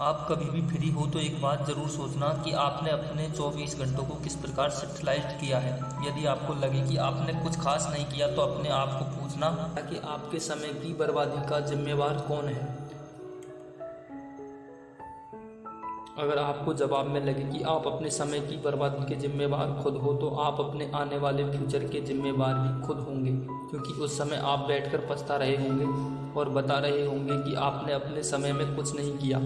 आप कभी भी फ्री हो तो एक बात ज़रूर सोचना कि आपने अपने 24 घंटों को किस प्रकार सेटलाइज किया है। यदि आपको लगे कि आपने कुछ खास नहीं किया तो अपने आप को पूछना कि आपके समय की बर्बादी का जिम्मेवार कौन है? अगर आपको जवाब में लगे कि आप अपने समय की बर्बादी के जिम्मेवार खुद हो तो आप अपने आने वाले फ्यूचर के जिम्मेवार भी खुद होंगे, क्योंकि उस समय आप बैठकर पछता रहे होंगे और बता रहे होंगे कि आपने अपने समय में कुछ नहीं किया।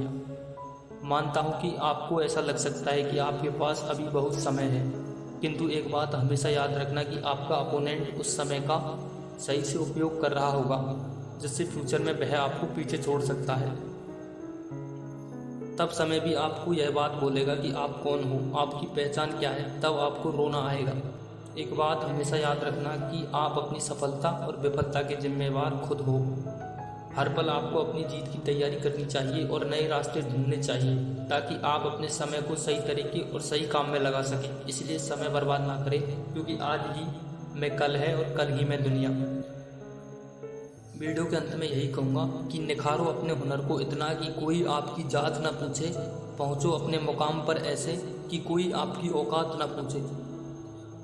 मानता हूँ कि आपको ऐसा लग सकता है कि आपके पास अभी बहुत समय है। किंतु एक बात हमेशा याद रखना कि आपका अपोनेंट उस समय का सही से उपयोग कर रहा होगा, जिससे फ्यूचर में वह आपको पीछे छोड़ सकता है। तब समय भी आपको यह बात बोलेगा कि आप कौन हो, आपकी पहचान क्या है, तब आपको रोना आएगा। एक बात हमेशा याद रखना कि आप अपनी सफलता और विफलता के जिम्मेवार खुद हो। हर पल आपको अपनी जीत की तैयारी करनी चाहिए और नए रास्ते ढूँढने चाहिए, ताकि आप अपने समय को सही तरीके और सही काम में लगा सकें। इसलिए समय बर्बाद ना करें, क्योंकि आज ही मैं कल है और कल ही मैं दुनिया वीडियो के अंत में यही कहूँगा कि निखारो अपने हुनर को इतना कि कोई आपकी जात ना पूछे, पहुँचो अपने मुकाम पर ऐसे कि कोई आपकी औकात ना पूछे।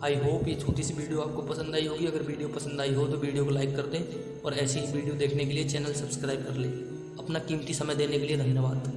आई होप ये छोटी सी वीडियो आपको पसंद आई होगी। अगर वीडियो पसंद आई हो तो वीडियो को लाइक कर दें और ऐसी ही वीडियो देखने के लिए चैनल सब्सक्राइब कर लें। अपना कीमती समय देने के लिए धन्यवाद।